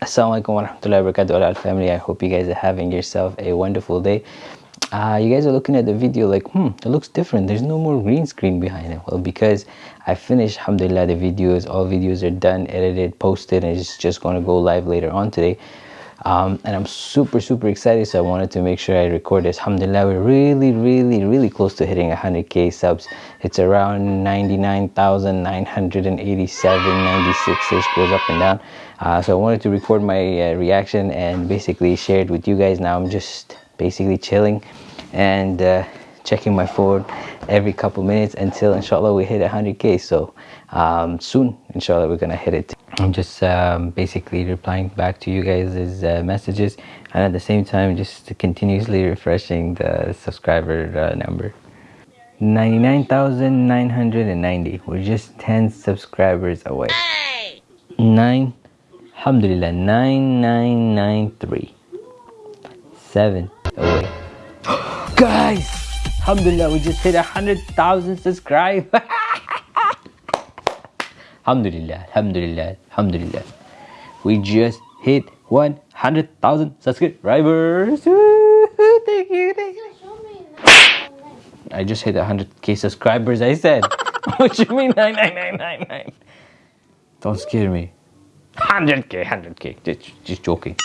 Assalamualaikum warahmatullahi wabarakatuh al family. I hope you guys are having yourself a wonderful day. Uh, you guys are looking at the video like, hmm, it looks different. There's no more green screen behind it. Well, because I finished, alhamdulillah, the videos. All videos are done, edited, posted, and it's just going to go live later on today. Um, and I'm super, super excited. So I wanted to make sure I record this. Alhamdulillah, we're really, really, really close to hitting 100k subs. It's around 99,987, 96 ish, goes up and down. Uh, so I wanted to record my uh, reaction and basically share it with you guys. Now I'm just basically chilling and uh, checking my phone every couple minutes until inshallah we hit 100k. So um, soon, inshallah, we're gonna hit it. I'm just um, basically replying back to you guys' uh, messages and at the same time just continuously refreshing the subscriber uh, number. 99,990. We're just 10 subscribers away. 9 Alhamdulillah, 9993. 7 away. Guys! Alhamdulillah, we just hit 100,000 subscribers. Alhamdulillah, Alhamdulillah, Alhamdulillah. We just hit 100,000 subscribers. thank you, thank you. I just hit 100k subscribers, I said. what you mean 9999? Don't scare me. 100k, 100k. Just, just joking.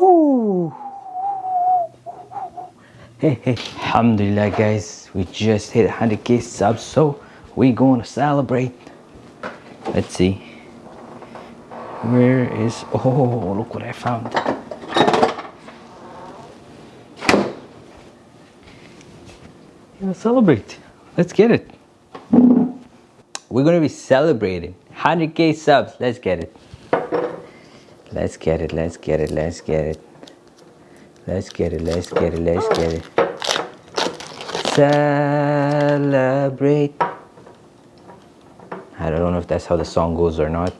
Ooh. Hey, hey, alhamdulillah guys, we just hit 100k subs, so we gonna celebrate. Let's see. Where is, oh, look what I found. Yeah, celebrate. Let's get it. We're gonna be celebrating 100k subs. Let's get it. Let's get it. Let's get it. Let's get it. Let's get it. Let's get it. Let's get it. Celebrate. I don't know if that's how the song goes or not.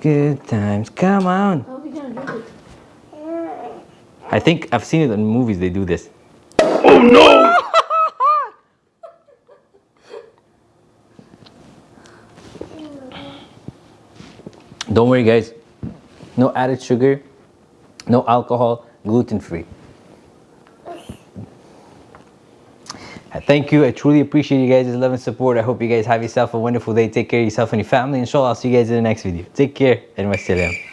Good times. Come on. I think I've seen it in movies. They do this. Oh no! Don't worry guys, no added sugar, no alcohol, gluten free. Thank you. I truly appreciate you guys' love and support. I hope you guys have yourself a wonderful day. Take care of yourself and your family. Inshallah, I'll see you guys in the next video. Take care and wassalam.